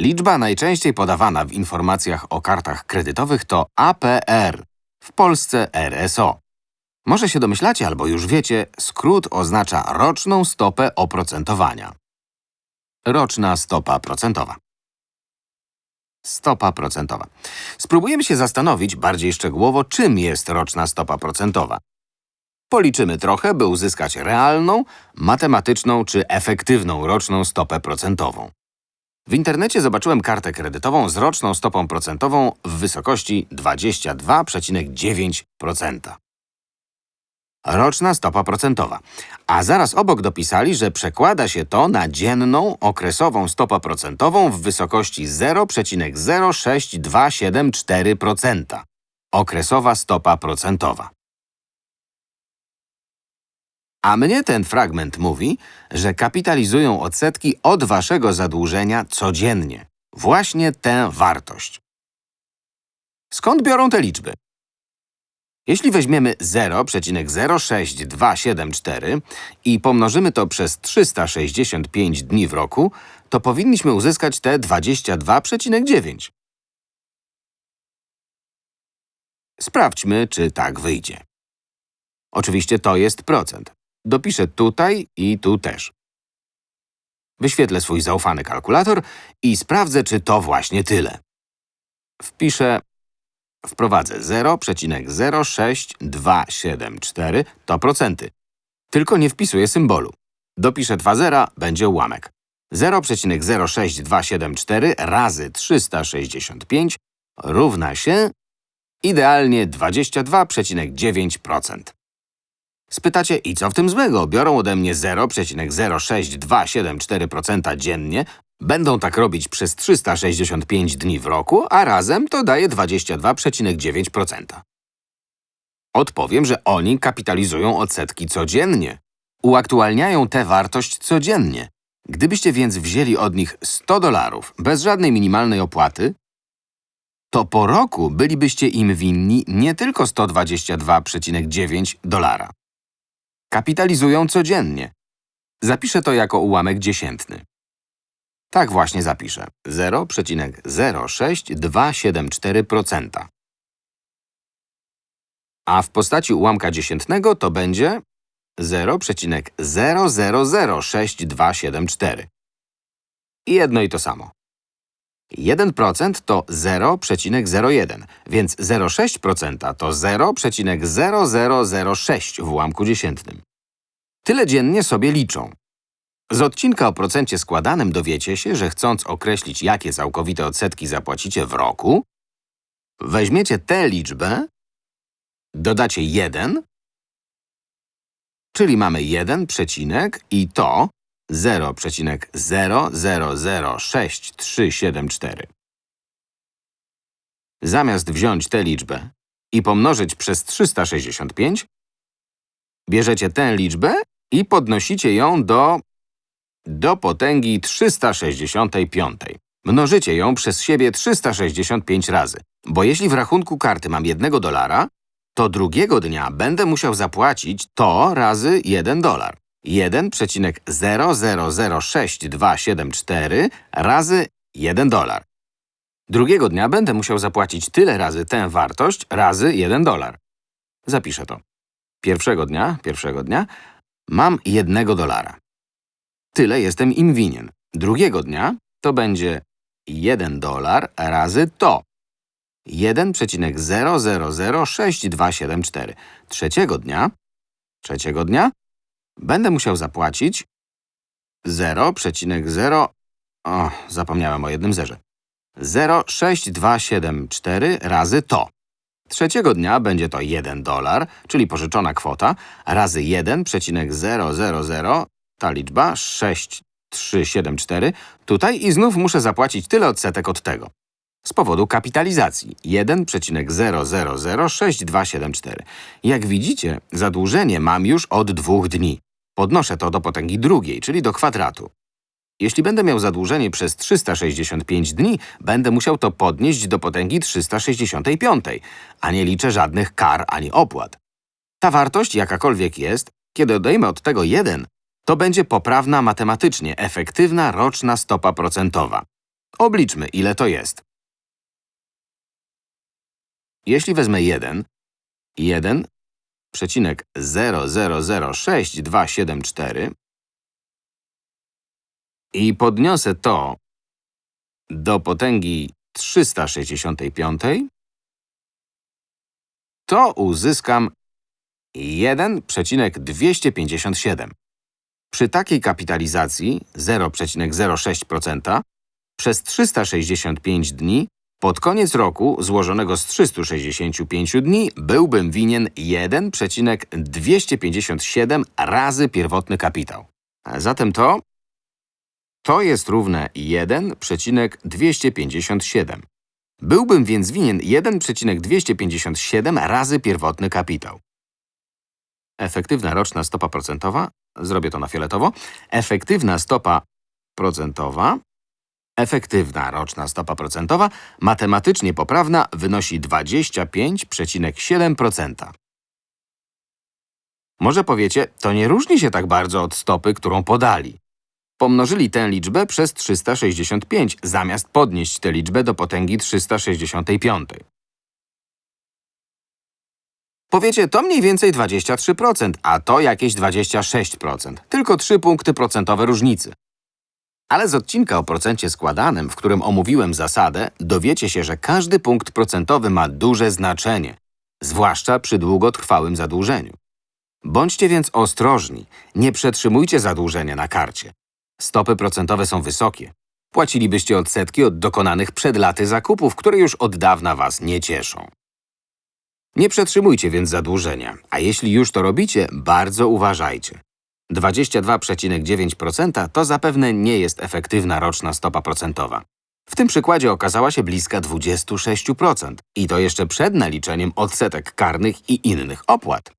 Liczba najczęściej podawana w informacjach o kartach kredytowych to APR, w Polsce RSO. Może się domyślacie albo już wiecie, skrót oznacza roczną stopę oprocentowania. Roczna stopa procentowa. Stopa procentowa. Spróbujemy się zastanowić bardziej szczegółowo, czym jest roczna stopa procentowa. Policzymy trochę, by uzyskać realną, matematyczną czy efektywną roczną stopę procentową. W internecie zobaczyłem kartę kredytową z roczną stopą procentową w wysokości 22,9%. Roczna stopa procentowa. A zaraz obok dopisali, że przekłada się to na dzienną, okresową stopę procentową w wysokości 0,06274%. Okresowa stopa procentowa. A mnie ten fragment mówi, że kapitalizują odsetki od waszego zadłużenia codziennie. Właśnie tę wartość. Skąd biorą te liczby? Jeśli weźmiemy 0,06274 i pomnożymy to przez 365 dni w roku, to powinniśmy uzyskać te 22,9. Sprawdźmy, czy tak wyjdzie. Oczywiście to jest procent. Dopiszę tutaj i tu też. Wyświetlę swój zaufany kalkulator i sprawdzę, czy to właśnie tyle. Wpiszę Wprowadzę 0,06274 to procenty. Tylko nie wpisuję symbolu. Dopiszę dwa zera, będzie ułamek. 0,06274 razy 365 równa się idealnie 22,9%. Spytacie, i co w tym złego? Biorą ode mnie 0,06274% dziennie, Będą tak robić przez 365 dni w roku, a razem to daje 22,9%. Odpowiem, że oni kapitalizują odsetki codziennie. Uaktualniają tę wartość codziennie. Gdybyście więc wzięli od nich 100 dolarów bez żadnej minimalnej opłaty, to po roku bylibyście im winni nie tylko 122,9 dolara. Kapitalizują codziennie. Zapiszę to jako ułamek dziesiętny. Tak właśnie zapiszę. 0,06274%. A w postaci ułamka dziesiętnego to będzie 0,0006274. I jedno i to samo. 1% to 0,01, więc 0,6% to 0,0006 w ułamku dziesiętnym. Tyle dziennie sobie liczą. Z odcinka o procencie składanym dowiecie się, że chcąc określić, jakie całkowite odsetki zapłacicie w roku, weźmiecie tę liczbę, dodacie 1, czyli mamy 1 przecinek i to 0,006374. Zamiast wziąć tę liczbę i pomnożyć przez 365, bierzecie tę liczbę i podnosicie ją do do potęgi 365. Mnożycie ją przez siebie 365 razy, bo jeśli w rachunku karty mam 1 dolara, to drugiego dnia będę musiał zapłacić to razy 1 dolar. 1,006274 razy 1 dolar. Drugiego dnia będę musiał zapłacić tyle razy tę wartość razy 1 dolar. Zapiszę to. Pierwszego dnia, pierwszego dnia mam 1 dolara. Tyle jestem im winien. Drugiego dnia to będzie 1 dolar razy to. 1,0006274. Trzeciego dnia, trzeciego dnia będę musiał zapłacić 0,0… O, zapomniałem o jednym zerze. 0,6274 razy to. Trzeciego dnia będzie to 1 dolar, czyli pożyczona kwota, razy 1,000 ta liczba 6374 tutaj i znów muszę zapłacić tyle odsetek od tego. Z powodu kapitalizacji 1,0006274. Jak widzicie, zadłużenie mam już od dwóch dni. Podnoszę to do potęgi drugiej, czyli do kwadratu. Jeśli będę miał zadłużenie przez 365 dni, będę musiał to podnieść do potęgi 365, a nie liczę żadnych kar ani opłat. Ta wartość, jakakolwiek jest, kiedy odejmę od tego 1, to będzie poprawna matematycznie efektywna roczna stopa procentowa. Obliczmy, ile to jest. Jeśli wezmę 1, 1,0006274 i podniosę to do potęgi 365, to uzyskam 1,257. Przy takiej kapitalizacji 0,06% przez 365 dni pod koniec roku złożonego z 365 dni byłbym winien 1,257 razy pierwotny kapitał. A zatem to to jest równe 1,257. Byłbym więc winien 1,257 razy pierwotny kapitał. Efektywna roczna stopa procentowa, zrobię to na fioletowo, efektywna stopa procentowa, efektywna roczna stopa procentowa, matematycznie poprawna, wynosi 25,7%. Może powiecie, to nie różni się tak bardzo od stopy, którą podali. Pomnożyli tę liczbę przez 365, zamiast podnieść tę liczbę do potęgi 365. Powiecie, to mniej więcej 23%, a to jakieś 26%. Tylko 3 punkty procentowe różnicy. Ale z odcinka o procencie składanym, w którym omówiłem zasadę, dowiecie się, że każdy punkt procentowy ma duże znaczenie, zwłaszcza przy długotrwałym zadłużeniu. Bądźcie więc ostrożni, nie przetrzymujcie zadłużenia na karcie. Stopy procentowe są wysokie. Płacilibyście odsetki od dokonanych przed laty zakupów, które już od dawna Was nie cieszą. Nie przetrzymujcie więc zadłużenia, a jeśli już to robicie, bardzo uważajcie. 22,9% to zapewne nie jest efektywna roczna stopa procentowa. W tym przykładzie okazała się bliska 26% i to jeszcze przed naliczeniem odsetek karnych i innych opłat.